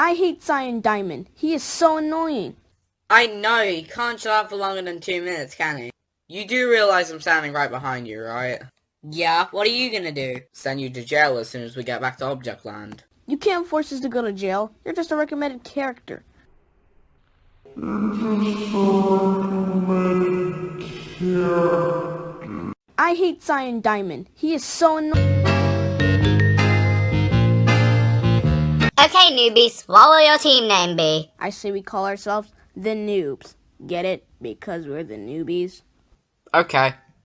I hate Cyan Diamond. He is so annoying. I know, he can't shut up for longer than two minutes, can he? You do realize I'm standing right behind you, right? Yeah, what are you gonna do? Send you to jail as soon as we get back to Object Land. You can't force us to go to jail. You're just a recommended character. I hate Cyan Diamond. He is so annoying. Okay, newbies, what will your team name be? I say we call ourselves the noobs. Get it? Because we're the newbies. Okay,